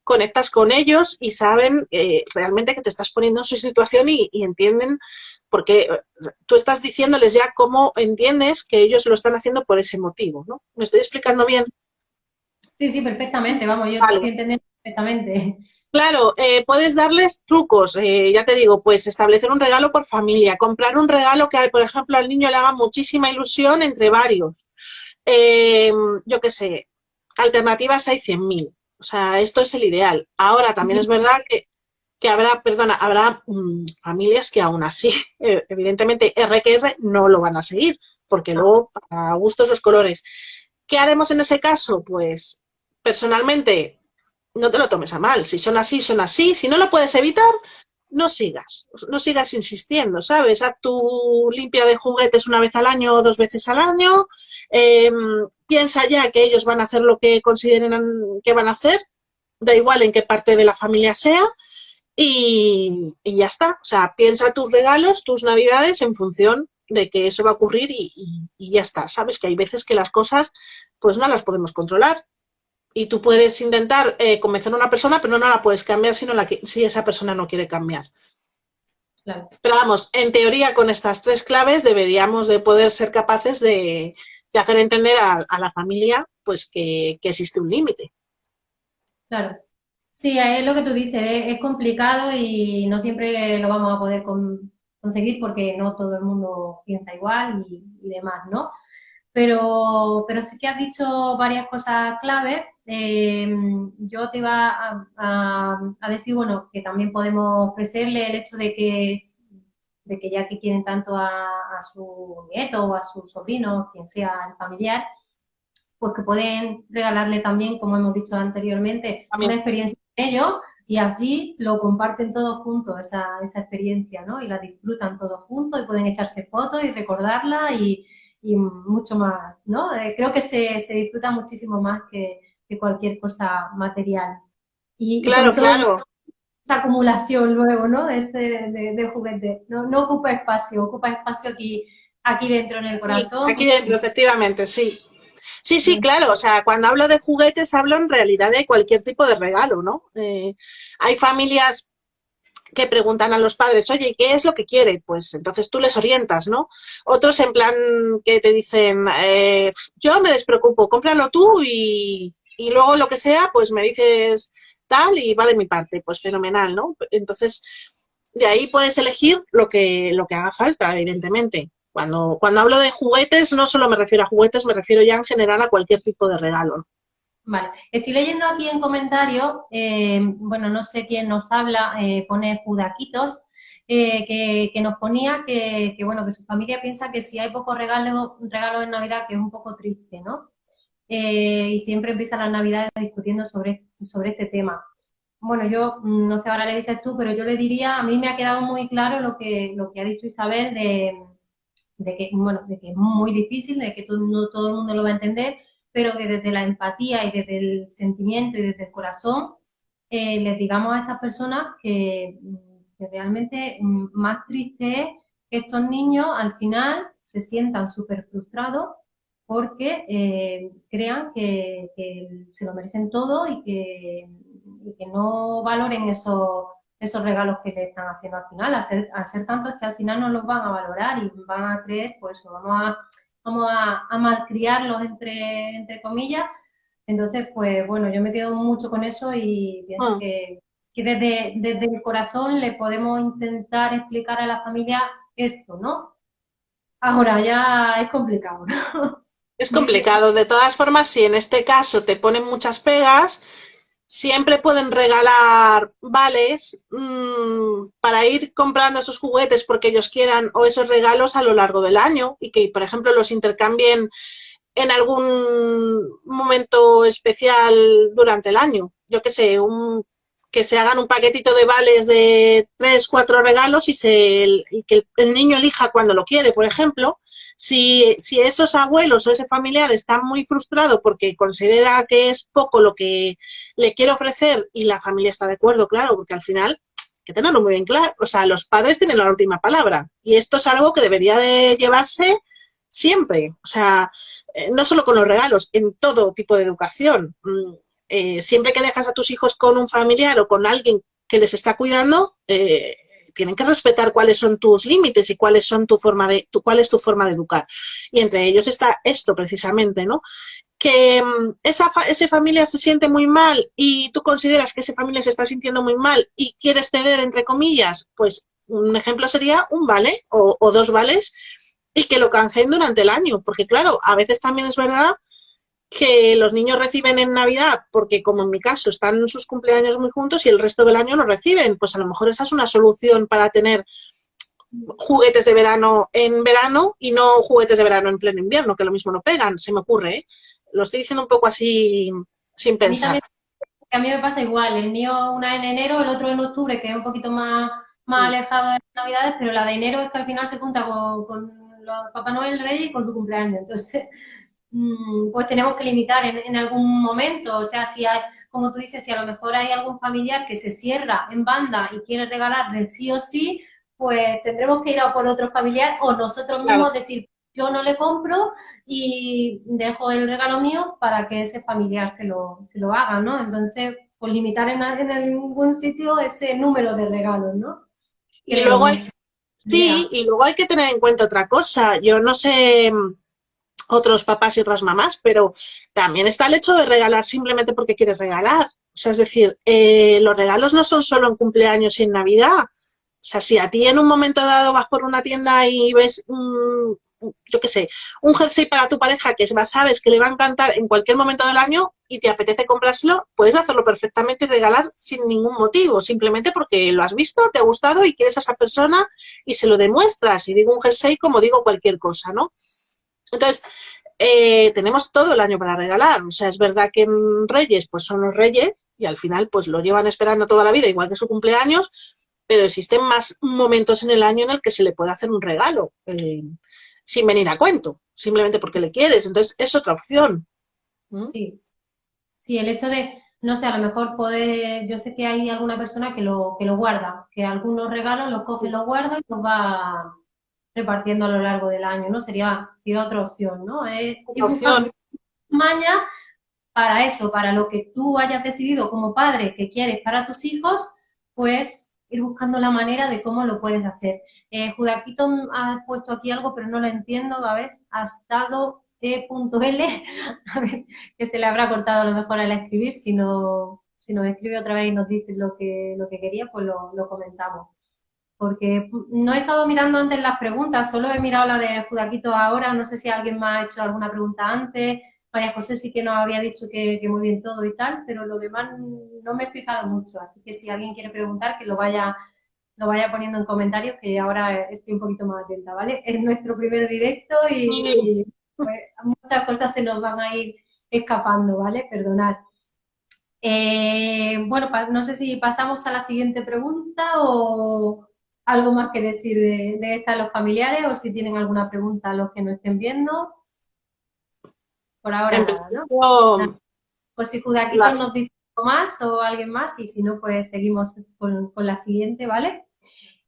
conectas con ellos y saben eh, realmente que te estás poniendo en su situación y, entienden, porque eh, tú estás diciéndoles ya cómo entiendes que ellos lo están haciendo por ese motivo, ¿no? ¿Me estoy explicando bien? Sí, sí, perfectamente, vamos, yo estoy entendiendo perfectamente. Claro, eh, puedes darles trucos, eh, ya te digo, pues establecer un regalo por familia, comprar un regalo que, por ejemplo, al niño le haga muchísima ilusión entre varios. Eh, yo qué sé, alternativas hay 100.000. O sea, esto es el ideal. Ahora también es verdad que, que habrá, perdona, habrá mm, familias que aún así, evidentemente RQR no lo van a seguir, porque luego a gustos los colores. ¿Qué haremos en ese caso? Pues personalmente no te lo tomes a mal. Si son así, son así. Si no lo puedes evitar, no sigas. No sigas insistiendo, ¿sabes? Haz tu limpia de juguetes una vez al año o dos veces al año. Em, piensa ya que ellos van a hacer lo que consideren que van a hacer. Da igual en qué parte de la familia sea. Y, ya está. O sea, piensa tus regalos, tus navidades en función de que eso va a ocurrir y, y ya está. Sabes que hay veces que las cosas pues no las podemos controlar y tú puedes intentar eh, convencer a una persona, pero no la puedes cambiar si, la, si esa persona no quiere cambiar. Pero vamos, en teoría con estas tres claves deberíamos de poder ser capaces de, hacer entender a, la familia pues que, existe un límite. Claro. Sí, es lo que tú dices, es, complicado y no siempre lo vamos a poder conseguir porque no todo el mundo piensa igual y, y demás, ¿no? Pero, pero sí que has dicho varias cosas claves eh, yo te iba a, decir, bueno, que también podemos ofrecerle el hecho de que, de que ya que quieren tanto a, su nieto o a su sobrino, quien sea el familiar, pues que pueden regalarle también, como hemos dicho anteriormente, una experiencia de ellos y así lo comparten todos juntos, esa, esa experiencia, ¿no? Y la disfrutan todos juntos y pueden echarse fotos y recordarla y, mucho más, ¿no? Eh, creo que se, se disfruta muchísimo más que, que cualquier cosa material. Y, claro, claro. Esa acumulación luego, ¿no? De, ese, de, juguete. No, no ocupa espacio, ocupa espacio aquí, aquí dentro en el corazón. aquí dentro, efectivamente, sí. Sí, sí, claro, o sea, cuando hablo de juguetes hablo en realidad de cualquier tipo de regalo, ¿no? Eh, hay familias que preguntan a los padres, oye, ¿qué es lo que quiere? Pues entonces tú les orientas, ¿no? Otros en plan que te dicen, eh, yo me despreocupo, cómpralo tú y, y luego lo que sea, pues me dices tal y va de mi parte, pues fenomenal, ¿no? Entonces, de ahí puedes elegir lo que, lo que haga falta, evidentemente. Cuando, cuando hablo de juguetes, no solo me refiero a juguetes, me refiero ya en general a cualquier tipo de regalo. Vale, estoy leyendo aquí en comentarios, eh, bueno, no sé quién nos habla, eh, pone Judaquitos, eh, que, que, nos ponía que, que, bueno, que su familia piensa que si hay pocos regalos, regalos en Navidad, que es un poco triste, ¿no? Y siempre empieza la Navidad discutiendo sobre, sobre este tema. Bueno, yo mm, no sé, ahora le dices tú, pero yo le diría, a mí me ha quedado muy claro lo que, lo que ha dicho Isabel de, de que, bueno, de que es muy difícil, de que todo, no todo el mundo lo va a entender, pero que desde la empatía y desde el sentimiento y desde el corazón eh, les digamos a estas personas que, que realmente mm, más triste es que estos niños al final se sientan súper frustrados porque eh, crean que, se lo merecen todo y que, no valoren esos, esos regalos que le están haciendo al final. Al ser, ser tantos que al final no los van a valorar y van a creer, pues vamos a, vamos a, malcriarlos entre, entre comillas. Entonces, pues bueno, yo me quedo mucho con eso y pienso ah. que, desde, desde el corazón le podemos intentar explicar a la familia esto, ¿no? Ahora ya es complicado, ¿no? Es complicado. De todas formas, si en este caso te ponen muchas pegas, siempre pueden regalar vales mmm, para ir comprando esos juguetes porque ellos quieran o esos regalos a lo largo del año y que, por ejemplo, los intercambien en algún momento especial durante el año. Yo qué sé, un, que se hagan un paquetito de vales de tres, cuatro regalos y, se, y que el niño elija cuando lo quiere, por ejemplo. Si, si esos abuelos o ese familiar está muy frustrado porque considera que es poco lo que le quiere ofrecer y la familia está de acuerdo, claro, porque al final que tenerlo muy bien claro, o sea, los padres tienen la última palabra y esto es algo que debería de llevarse siempre, o sea, eh, no solo con los regalos, en todo tipo de educación. Mm, eh, siempre que dejas a tus hijos con un familiar o con alguien que les está cuidando, eh, tienen que respetar cuáles son tus límites y cuáles son tu forma de, tu, cuál es tu forma de educar. Y entre ellos está esto precisamente, ¿no? Que mm, esa, esa familia se siente muy mal y tú consideras que esa familia se está sintiendo muy mal y quieres ceder, entre comillas, pues un ejemplo sería un vale o, o dos vales y que lo canjeen durante el año, porque claro, a veces también es verdad que los niños reciben en Navidad, porque como en mi caso están sus cumpleaños muy juntos y el resto del año no reciben, pues a lo mejor esa es una solución para tener juguetes de verano en verano y no juguetes de verano en pleno invierno, que lo mismo no pegan, se me ocurre. ¿eh? Lo estoy diciendo un poco así sin pensar. A mí, me pasa igual, el mío una en enero, el otro en octubre, que es un poquito más, más alejado de Navidades, pero la de enero es que al final se junta con, con Papá Noel Rey y con su cumpleaños. Entonces, mm, pues tenemos que limitar en, algún momento. O sea, si hay, como tú dices, si a lo mejor hay algún familiar que se cierra en banda y quiere regalarle sí o sí, pues tendremos que ir a por otro familiar o nosotros mismos decir, yo no le compro y dejo el regalo mío para que ese familiar se lo, se lo haga, ¿no? Entonces, pues limitar en, en algún sitio ese número de regalos, ¿no? Y luego hay, Sí, y luego hay que tener en cuenta otra cosa. Yo no sé mm, otros papás y otras mamás, pero también está el hecho de regalar simplemente porque quieres regalar. O sea, es decir, eh, los regalos no son solo en cumpleaños y en Navidad. O sea, si a ti en un momento dado vas por una tienda y ves yo qué sé, un jersey para tu pareja que sabes que le va a encantar en cualquier momento del año y te apetece comprárselo, puedes hacerlo perfectamente y regalar sin ningún motivo, simplemente porque lo has visto, te ha gustado y quieres a esa persona y se lo demuestras. Y digo un jersey como digo cualquier cosa, ¿no? Entonces, eh, tenemos todo el año para regalar. O sea, es verdad que en Reyes, pues son los Reyes y al final, pues lo llevan esperando toda la vida, igual que su cumpleaños, pero existen más momentos en el año en el que se le puede hacer un regalo. Eh, sin venir a cuento, simplemente porque le quieres. Entonces, es otra opción. ¿Mm? Sí. Sí, el hecho de, no sé, a lo mejor puede, yo sé que hay alguna persona que lo, que lo guarda, que algunos regalos los coge y los guarda y los va repartiendo a lo largo del año, ¿no? Sería, sería otra opción, ¿no? Es, opción. maña para eso, para lo que tú hayas decidido como padre que quieres para tus hijos, pues ir buscando la manera de cómo lo puedes hacer. Eh, Judaquito ha puesto aquí algo, pero no lo entiendo, a ver, estado e.l, a ver, que se le habrá cortado a lo mejor al escribir, si, no, si nos escribe otra vez y nos dice lo que, lo que quería, pues lo, lo comentamos. Porque no he estado mirando antes las preguntas, solo he mirado la de Judaquito ahora, no sé si alguien más ha hecho alguna pregunta antes, María José sí que nos había dicho que, muy bien todo y tal, pero lo demás no me he fijado mucho, así que si alguien quiere preguntar, que lo vaya, lo vaya poniendo en comentarios, que ahora estoy un poquito más atenta, ¿vale? Es nuestro primer directo y, pues, muchas cosas se nos van a ir escapando, ¿vale? Perdonad. Eh, bueno, no sé si pasamos a la siguiente pregunta o algo más que decir de, de esta de los familiares o si tienen alguna pregunta a los que nos estén viendo. Por ahora ¿no? Pues si Judaquito nos dice algo más o alguien más y si no, pues seguimos con, la siguiente, ¿vale?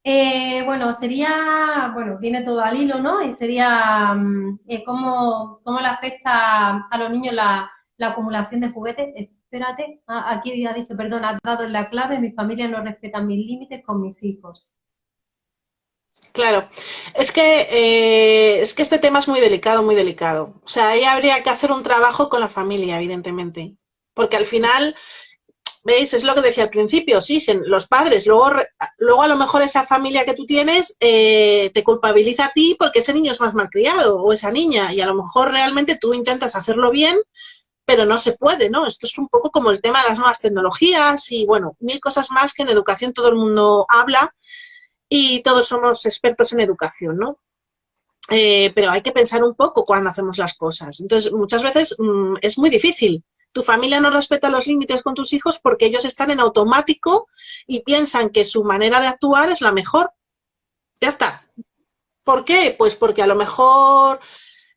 Eh, bueno, sería, bueno, viene todo al hilo, ¿no? Y sería mm, eh, cómo, cómo, le afecta a los niños la, acumulación de juguetes. Espérate, ah, aquí ha dicho, perdón, has dado la clave, mi familia no respeta mis límites con mis hijos. Claro, es que, eh, es que este tema es muy delicado, muy delicado. O sea, ahí habría que hacer un trabajo con la familia, evidentemente. Porque al final, ¿veis? Es lo que decía al principio, sí, los padres, luego, luego a lo mejor esa familia que tú tienes eh, te culpabiliza a ti porque ese niño es más malcriado o esa niña y a lo mejor realmente tú intentas hacerlo bien, pero no se puede, ¿no? Esto es un poco como el tema de las nuevas tecnologías y, bueno, mil cosas más que en educación todo el mundo habla y todos somos expertos en educación, ¿no? Eh, pero hay que pensar un poco cuando hacemos las cosas. Entonces, muchas veces mm, es muy difícil Tu familia no respeta los límites con tus hijos porque ellos están en automático y piensan que su manera de actuar es la mejor. Ya está. ¿Por qué? Pues porque a lo mejor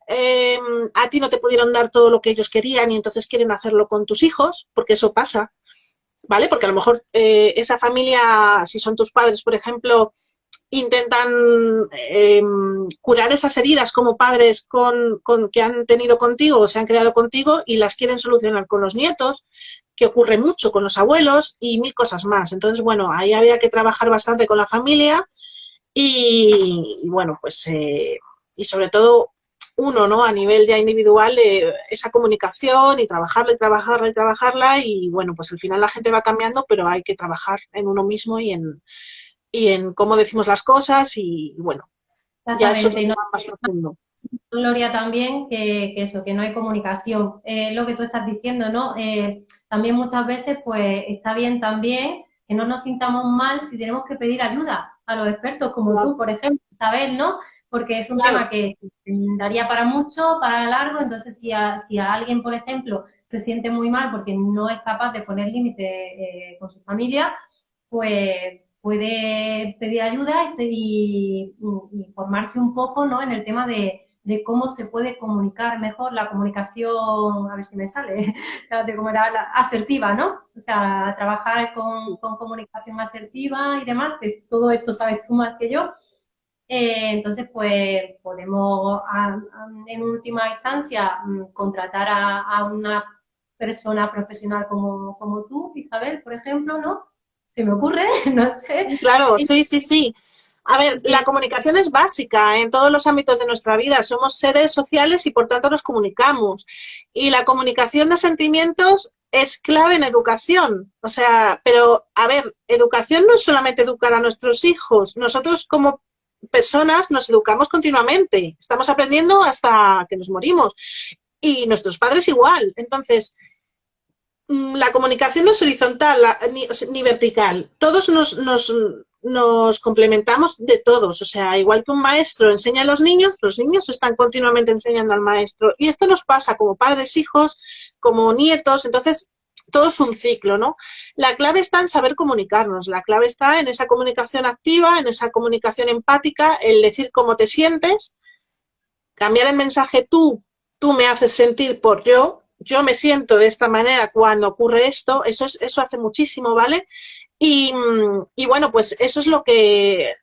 eh, a ti no te pudieron dar todo lo que ellos querían y entonces quieren hacerlo con tus hijos, porque eso pasa, ¿vale? Porque a lo mejor eh, esa familia, si son tus padres, por ejemplo, intentan eh, curar esas heridas como padres con, que han tenido contigo o se han creado contigo y las quieren solucionar con los nietos, que ocurre mucho con los abuelos y mil cosas más. Entonces, bueno, ahí había que trabajar bastante con la familia y, bueno, pues, eh, y sobre todo uno, ¿no? A nivel ya individual, eh, esa comunicación y trabajarla y trabajarla y trabajarla y bueno, pues al final la gente va cambiando, pero hay que trabajar en uno mismo y en, y en cómo decimos las cosas y, bueno, ya eso es más profundo. Gloria también que, eso, que no hay comunicación. Eh, lo que tú estás diciendo, ¿no? Eh, también muchas veces, pues, está bien también que no nos sintamos mal si tenemos que pedir ayuda a los expertos, como tú, por ejemplo, saber, ¿no? Porque es un tema que daría para mucho, para largo, entonces si a, si a alguien, por ejemplo, se siente muy mal porque no es capaz de poner límite eh, con su familia, pues puede pedir ayuda y, informarse un poco ¿no? en el tema de, cómo se puede comunicar mejor la comunicación, a ver si me sale, de cómo era la asertiva, ¿no? O sea, trabajar con, comunicación asertiva y demás, que todo esto sabes tú más que yo. Eh, entonces, pues podemos en última instancia mm, contratar a, a, una persona profesional como, como tú, Isabel, por ejemplo, ¿no? se me ocurre, no sé. Claro, sí, sí, sí. A ver, la comunicación es básica en todos los ámbitos de nuestra vida. Somos seres sociales y por tanto nos comunicamos. Y la comunicación de sentimientos es clave en educación. O sea, pero a ver, educación no es solamente educar a nuestros hijos. Nosotros como personas nos educamos continuamente. Estamos aprendiendo hasta que nos morimos. Y nuestros padres igual. Entonces, Mm, la comunicación no es horizontal ni, vertical. Todos nos, nos, complementamos de todos. O sea, igual que un maestro enseña a los niños, los niños están continuamente enseñando al maestro. Y esto nos pasa como padres, hijos, como nietos. Entonces, todo es un ciclo, ¿no? La clave está en saber comunicarnos. La clave está en esa comunicación activa, en esa comunicación empática, el decir cómo te sientes, cambiar el mensaje tú, tú me haces sentir por yo, yo me siento de esta manera cuando ocurre esto, eso, es, eso hace muchísimo, ¿vale? Y, bueno, pues eso es lo que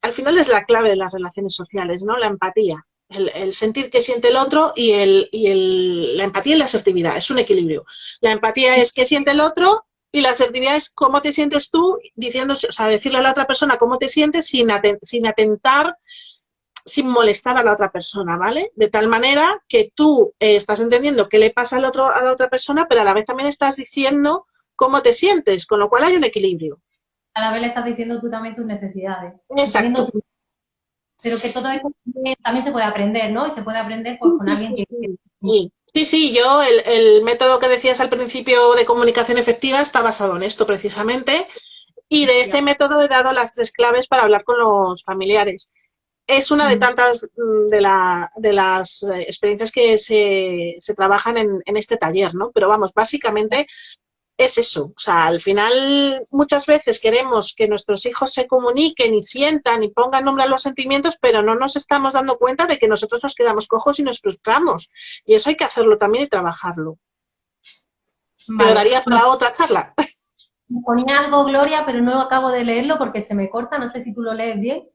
al final es la clave de las relaciones sociales, ¿no? La empatía, el, sentir que siente el otro y, el, y el, la empatía y la asertividad, es un equilibrio. La empatía es que siente el otro y la asertividad es cómo te sientes tú, diciendo, o sea, decirle a la otra persona cómo te sientes sin, sin atentar sin molestar a la otra persona, ¿vale? De tal manera que tú eh, estás entendiendo qué le pasa al otro, a la otra persona, pero a la vez también estás diciendo cómo te sientes, con lo cual hay un equilibrio. A la vez le estás diciendo tú también tus necesidades. Exacto. Pero que todo esto también se puede aprender, ¿no? Y se puede aprender pues, con alguien que... Sí. Sí, sí, yo el, el, método que decías al principio de comunicación efectiva está basado en esto precisamente y de ese método he dado las tres claves para hablar con los familiares es una de tantas mm, de, la, de las eh, experiencias que se, se trabajan en, en, este taller, ¿no? Pero vamos, básicamente es eso. O sea, al final muchas veces queremos que nuestros hijos se comuniquen y sientan y pongan nombre a los sentimientos, pero no nos estamos dando cuenta de que nosotros nos quedamos cojos y nos frustramos. Y eso hay que hacerlo también y trabajarlo. Pero daría para otra charla. Ponía algo, Gloria, pero no acabo de leerlo porque se me corta. No sé si tú lo lees bien.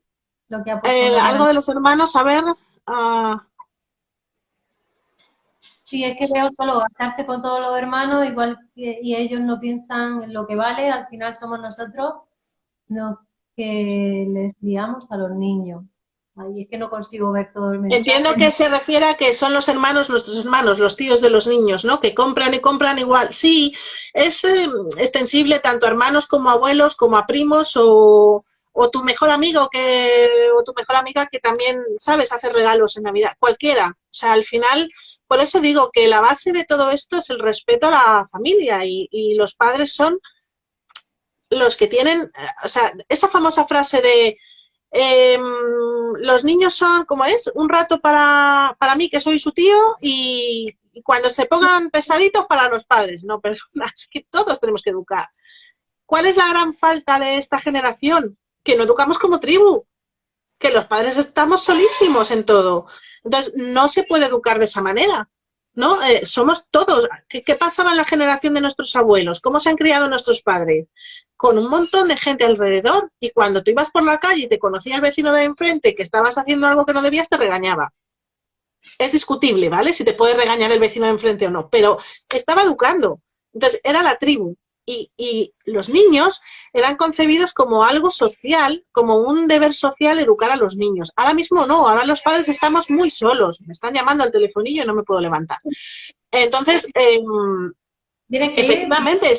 Eh, algo de los hermanos, a ver. Uh... Sí, es que veo solo gastarse con todos los hermanos, igual que y ellos no piensan en lo que vale, al final somos nosotros los que les guiamos a los niños. Ay, es que no consigo ver todo el mensaje. Entiendo que se refiere a que son los hermanos, nuestros hermanos, los tíos de los niños, ¿no? Que compran y compran igual. Sí, es eh, extensible tanto a hermanos como a abuelos, como a primos o, o tu mejor amigo que, o tu mejor amiga que también, sabes, hacer regalos en Navidad, cualquiera. O sea, al final, por eso digo que la base de todo esto es el respeto a la familia y, los padres son los que tienen, eh, o sea, esa famosa frase de em, los niños son, como es, un rato para, para mí que soy su tío y, y cuando se pongan pesaditos para los padres, no personas, que todos tenemos que educar. ¿Cuál es la gran falta de esta generación? Que no educamos como tribu, que los padres estamos solísimos en todo. Entonces, no se puede educar de esa manera. ¿no? Eh, somos todos. ¿Qué, pasaba en la generación de nuestros abuelos? ¿Cómo se han criado nuestros padres? Con un montón de gente alrededor y cuando tú ibas por la calle y te conocía el vecino de enfrente que estabas haciendo algo que no debías, te regañaba. Es discutible, ¿vale? Si te puede regañar el vecino de enfrente o no, pero estaba educando. Entonces, era la tribu y, los niños eran concebidos como algo social, como un deber social educar a los niños. Ahora mismo no, ahora los padres estamos muy solos, me están llamando al telefonillo y no me puedo levantar. Entonces, eh, efectivamente,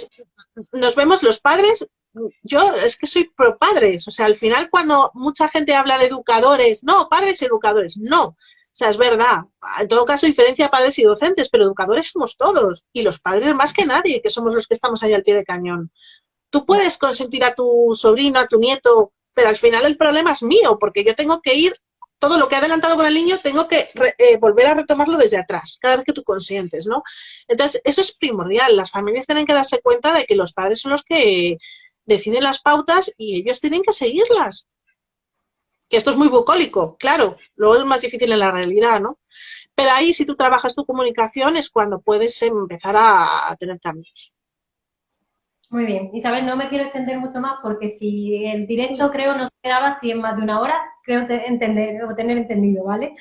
nos vemos los padres, yo es que soy pro padres, o sea, al final cuando mucha gente habla de educadores, no, padres educadores, no, sea, es verdad. En todo caso, diferencia padres y docentes, pero educadores somos todos. Y los padres más que nadie, que somos los que estamos ahí al pie de cañón. Tú puedes consentir a tu sobrino, a tu nieto, pero al final el problema es mío, porque yo tengo que ir, todo lo que he adelantado con el niño, tengo que eh, volver a retomarlo desde atrás, cada vez que tú consientes, ¿no? Entonces, eso es primordial. Las familias tienen que darse cuenta de que los padres son los que deciden las pautas y ellos tienen que seguirlas que esto es muy bucólico, claro, luego es más difícil en la realidad, ¿no? Pero ahí si tú trabajas tu comunicación es cuando puedes empezar a, tener cambios. Muy bien. Isabel, no me quiero extender mucho más porque si el directo creo no se quedaba si en más de una hora, creo entender o tener entendido, ¿vale?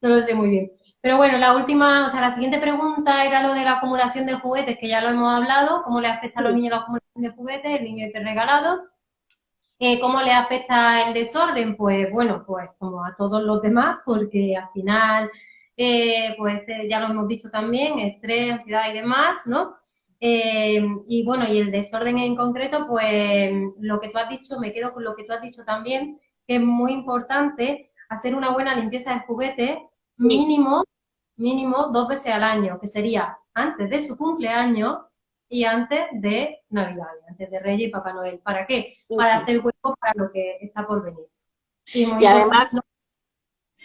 No lo sé muy bien. Pero bueno, la última, o sea, la siguiente pregunta era lo de la acumulación de juguetes, que ya lo hemos hablado, cómo le afecta a los niños la acumulación de juguetes, el niño regalado. ¿Cómo le afecta el desorden? Pues bueno, pues como a todos los demás, porque al final, eh, pues eh, ya lo hemos dicho también, estrés, ansiedad y demás, ¿no? Eh, y bueno, y el desorden en concreto, pues lo que tú has dicho, me quedo con lo que tú has dicho también, que es muy importante hacer una buena limpieza de juguetes mínimo, mínimo dos veces al año, que sería antes de su cumpleaños y antes de Navidad, antes de Reyes y Papá Noel. ¿Para qué? Para hacer hueco para lo que está por venir. Y, además,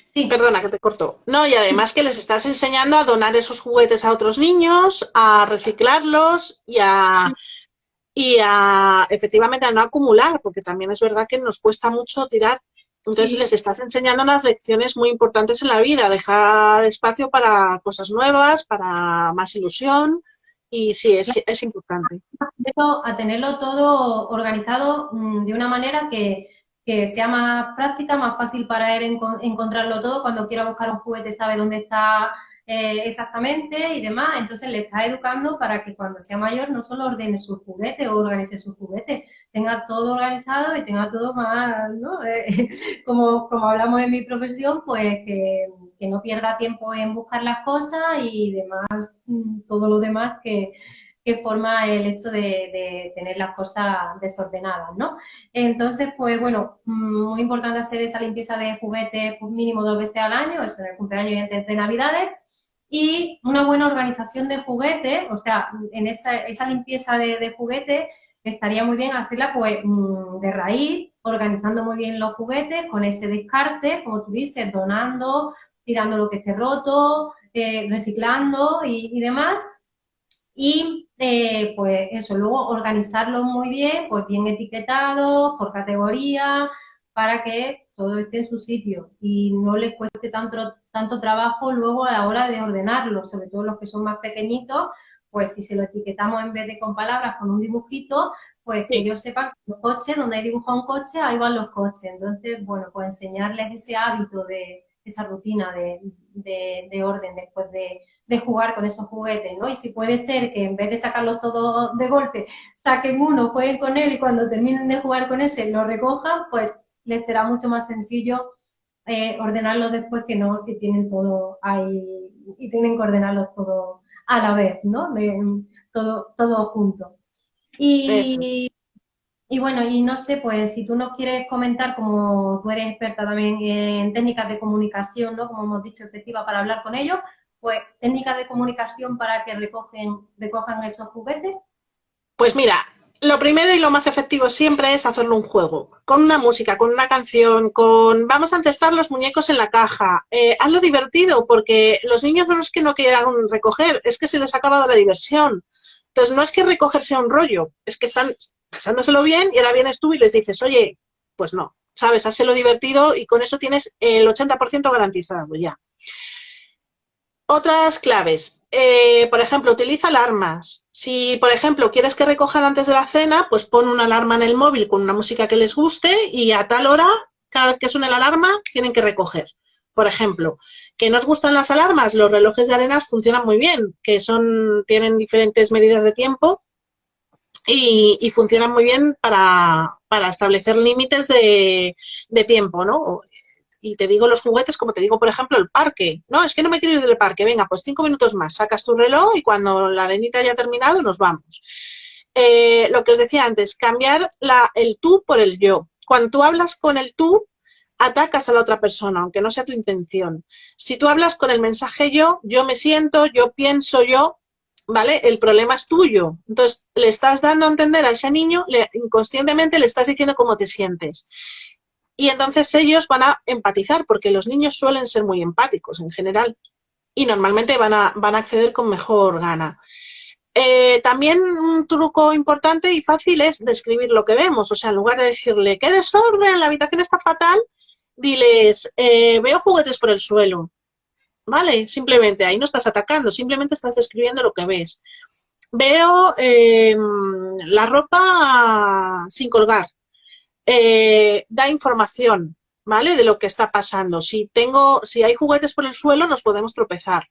sí. perdona que te corto. No, y además que les estás enseñando a donar esos juguetes a otros niños, a reciclarlos y a, y a efectivamente a no acumular, porque también es verdad que nos cuesta mucho tirar. Entonces les estás enseñando unas lecciones muy importantes en la vida, dejar espacio para cosas nuevas, para más ilusión, y sí, es, es importante. A tenerlo todo organizado mm, de una manera que, sea más práctica, más fácil para él encontrarlo todo. Cuando quiera buscar un juguete sabe dónde está eh, exactamente y demás. Entonces le está educando para que cuando sea mayor no solo ordene sus juguetes o organice sus juguetes, tenga todo organizado y tenga todo más, ¿no? Eh, como, como hablamos en mi profesión, pues que que no pierda tiempo en buscar las cosas y demás, mm, todo lo demás que, forma el hecho de, tener las cosas desordenadas, ¿no? Entonces, pues bueno, mm, muy importante hacer esa limpieza de juguetes pues, mínimo dos veces al año, eso en el cumpleaños y antes de Navidades, y una buena organización de juguetes, o sea, en esa, esa limpieza de, de juguetes estaría muy bien hacerla pues mm, de raíz, organizando muy bien los juguetes, con ese descarte, como tú dices, donando tirando lo que esté roto, eh, reciclando y, demás. Y eh, pues eso, luego organizarlo muy bien, pues bien etiquetado, por categoría, para que todo esté en su sitio y no le cueste tanto, tanto trabajo luego a la hora de ordenarlo, sobre todo los que son más pequeñitos, pues si se lo etiquetamos en vez de con palabras, con un dibujito, pues que ellos sepan que los coches, donde hay dibujado un coche, ahí van los coches. Entonces, bueno, pues enseñarles ese hábito de, esa rutina de, orden después de, jugar con esos juguetes, ¿no? Y si puede ser que en vez de sacarlos todos de golpe, saquen uno, jueguen con él y cuando terminen de jugar con ese lo recojan, pues les será mucho más sencillo eh, ordenarlos después que no si tienen todo ahí y tienen que ordenarlos todo a la vez, ¿no? todo, todo junto. Y, y bueno, y no sé, pues si tú nos quieres comentar, como tú eres experta también en técnicas de comunicación, ¿no? Como hemos dicho, efectiva para hablar con ellos, pues técnicas de comunicación para que recogen, recojan esos juguetes. Pues mira, lo primero y lo más efectivo siempre es hacerlo un juego, con una música, con una canción, con vamos a encestar los muñecos en la caja. Eh, hazlo divertido, porque los niños no es que no quieran recoger, es que se les ha acabado la diversión. Entonces, no es que recoger sea un rollo, es que están pasándoselo bien y ahora vienes tú y les dices, oye, pues no, ¿sabes? Hazlo divertido y con eso tienes el 80% garantizado ya. Otras claves. Eh, por ejemplo, utiliza alarmas. Si, por ejemplo, quieres que recojan antes de la cena, pues pon una alarma en el móvil con una música que les guste y a tal hora, cada vez que suene la alarma, tienen que recoger. Por ejemplo, que nos gustan las alarmas, los relojes de arenas funcionan muy bien, que son, tienen diferentes medidas de tiempo y, funcionan muy bien para, establecer límites de, de tiempo, ¿no? y te digo los juguetes como te digo, por ejemplo, el parque. No, es que no me quiero ir del parque. Venga, pues cinco minutos más. Sacas tu reloj y cuando la arenita haya terminado nos vamos. Eh, lo que os decía antes, cambiar la, el tú por el yo. Cuando tú hablas con el tú, atacas a la otra persona, aunque no sea tu intención. Si tú hablas con el mensaje yo, yo me siento, yo pienso, yo, ¿vale? El problema es tuyo. Entonces, le estás dando a entender a ese niño, le, inconscientemente le estás diciendo cómo te sientes y entonces ellos van a empatizar, porque los niños suelen ser muy empáticos en general y normalmente van a, van a acceder con mejor gana. Eh, también un truco importante y fácil es describir lo que vemos, o sea, en lugar de decirle, qué desorden, la habitación está fatal, diles, eh, veo juguetes por el suelo, ¿vale? Simplemente, ahí no estás atacando, simplemente estás describiendo lo que ves. Veo em, la ropa sin colgar, eh, da información, ¿vale? De lo que está pasando. Si, tengo, si hay juguetes por el suelo, nos podemos tropezar.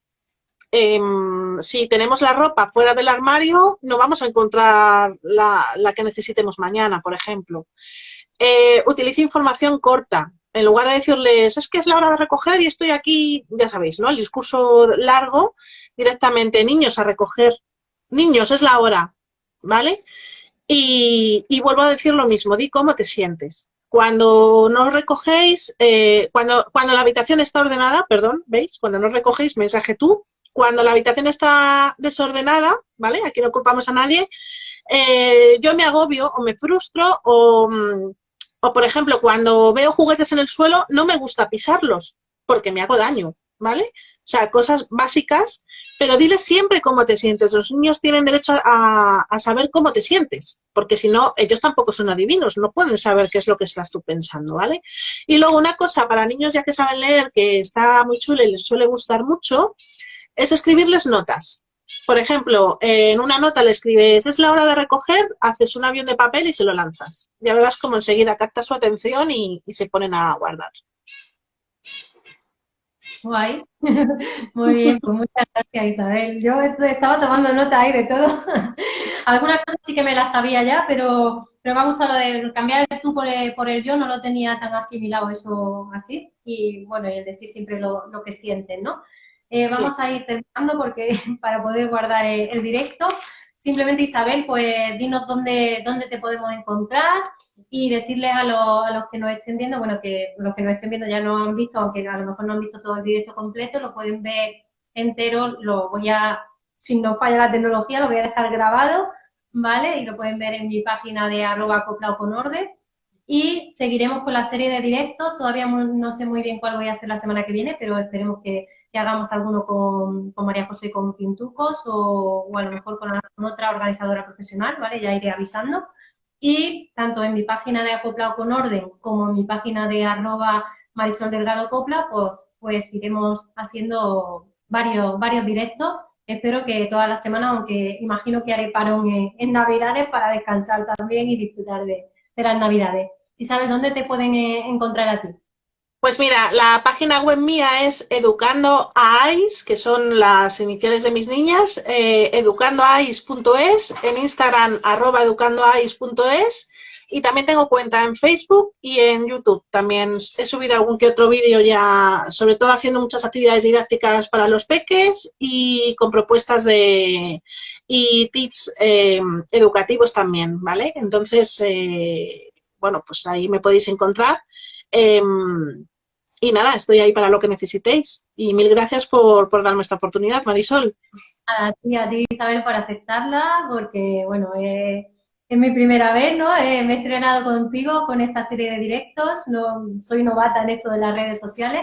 Em, si tenemos la ropa fuera del armario, no vamos a encontrar la, que necesitemos mañana, por ejemplo. Eh, utilice información corta. En lugar de decirles, es que es la hora de recoger y estoy aquí, ya sabéis, ¿no? El discurso largo, directamente, niños a recoger. Niños, es la hora, ¿vale? Y, vuelvo a decir lo mismo, di cómo te sientes. Cuando no recogéis, eh, cuando, cuando la habitación está ordenada, perdón, ¿veis? Cuando no recogéis, mensaje tú. Cuando la habitación está desordenada, ¿vale? Aquí no culpamos a nadie, eh, yo me agobio o me frustro o, mm, o, por ejemplo, cuando veo juguetes en el suelo, no me gusta pisarlos porque me hago daño, ¿vale? O sea, cosas básicas pero dile siempre cómo te sientes. Los niños tienen derecho a, saber cómo te sientes, porque si no, ellos tampoco son adivinos, no pueden saber qué es lo que estás tú pensando, ¿vale? Y luego una cosa para niños ya que saben leer, que está muy chulo y les suele gustar mucho, es escribirles notas. Por ejemplo, en una nota le escribes, es la hora de recoger, haces un avión de papel y se lo lanzas. Ya verás cómo enseguida capta su atención y se ponen a guardar. Guay. Muy bien, pues muchas gracias Isabel. Yo estaba tomando nota ahí de todo. Algunas cosas sí que me las sabía ya, pero, pero me ha gustado lo de cambiar el tú por el, por el yo, no lo tenía tan asimilado eso así. Y bueno, y el decir siempre lo, lo que sienten, ¿no? Eh, vamos a ir terminando porque para poder guardar el directo. Simplemente, Isabel, pues dinos dónde, dónde te podemos encontrar y decirles a, a los que nos estén viendo, bueno, que los que nos estén viendo ya lo han visto, aunque a lo mejor no han visto todo el directo completo, lo pueden ver entero, lo voy a, si no falla la tecnología, lo voy a dejar grabado, ¿vale? Y lo pueden ver en mi página de arroba acoplado con orden. Y seguiremos con la serie de directos, todavía no sé muy bien cuál voy a hacer la semana que viene, pero esperemos que, hagamos alguno con, María José con Pintucos o, o a lo mejor con, con, otra organizadora profesional, ¿vale? Ya iré avisando. Y tanto en mi página de Acoplado con Orden como en mi página de arroba Marisol Delgado Copla, pues, pues iremos haciendo varios, varios directos. Espero que todas las semanas, aunque imagino que haré parón en, Navidades para descansar también y disfrutar de, de las Navidades. ¿Y sabes dónde te pueden eh, encontrar a ti? Pues mira, la página web mía es Educando que son las iniciales de mis niñas, eh, educandoais.es, en Instagram arroba educandoais.es y también tengo cuenta en Facebook y en YouTube. También he subido algún que otro vídeo ya, sobre todo haciendo muchas actividades didácticas para los peques y con propuestas de y tips eh, educativos también, ¿vale? Entonces, eh, bueno, pues ahí me podéis encontrar. Em, y nada, estoy ahí para lo que necesitéis. Y mil gracias por, darme esta oportunidad, Marisol. A ti, a ti, Isabel, por aceptarla, porque, bueno, eh, es mi primera vez, ¿no? Eh, me he estrenado contigo con esta serie de directos, no soy novata en esto de las redes sociales,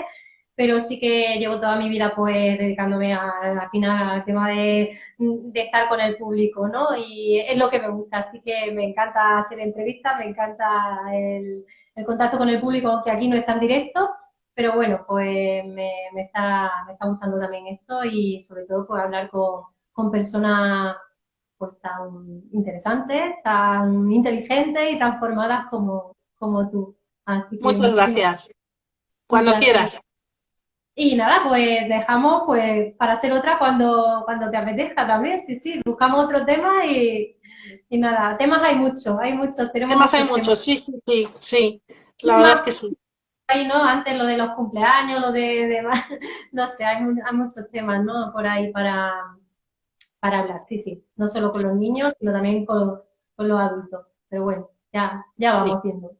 pero sí que llevo toda mi vida pues dedicándome a, al final al tema de, de, estar con el público, ¿no? Y es lo que me gusta, así que me encanta hacer entrevistas, me encanta el, el contacto con el público, aunque aquí no es tan directo, pero bueno, pues me, me, está, me está gustando también esto y sobre todo pues hablar con, con personas pues tan interesantes, tan inteligentes y tan formadas como, como tú. Así que Muchas gracias. Cuando quieras. Y nada, pues dejamos pues para hacer otra cuando, cuando te apetezca también, sí, sí, buscamos otro tema y, y nada, temas hay muchos, hay muchos. Tenemos temas hay muchos, sí, sí, sí, sí, la verdad es que sí. Ahí, ¿no? Antes lo de los cumpleaños, lo de, de no sé, hay, hay, muchos temas, ¿no? Por ahí para, para hablar, sí, sí, no solo con los niños, sino también con, con los adultos. Pero bueno, ya, ya vamos sí. viendo.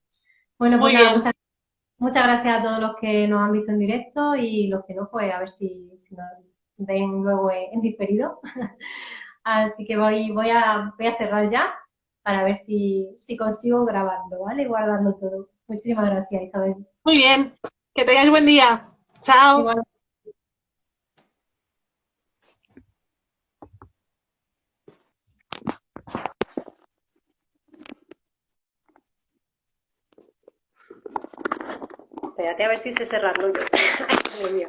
Bueno, pues nada, muchas Muchas gracias a todos los que nos han visto en directo y los que no, pues a ver si, si nos ven luego en diferido. Así que voy, voy, a, voy a cerrar ya para ver si, si consigo grabarlo, ¿vale? Guardando todo. Muchísimas gracias, Isabel. Muy bien. Que tengáis buen día. Chao. Igual. Espérate a ver si sé cerrarlo yo. Ay, Dios mío.